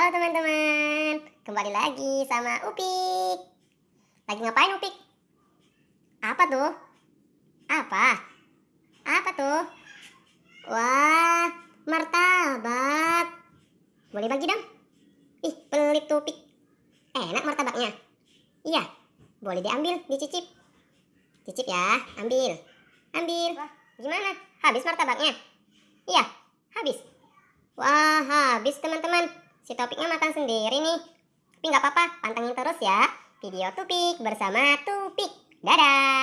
Halo teman-teman, kembali lagi sama Upik. Lagi ngapain Upik? Apa tuh? Apa? Apa tuh? Wah, martabak. Boleh bagi dong? Ih, pelit tuh Upik. Enak martabaknya. Iya, boleh diambil, dicicip. Cicip ya, ambil. Ambil. Wah, gimana? Habis martabaknya? Iya, habis. Wah, habis teman-teman. Si Topiknya makan sendiri nih. Tapi nggak apa-apa, pantengin terus ya. Video Tupik bersama Tupik. Dadah!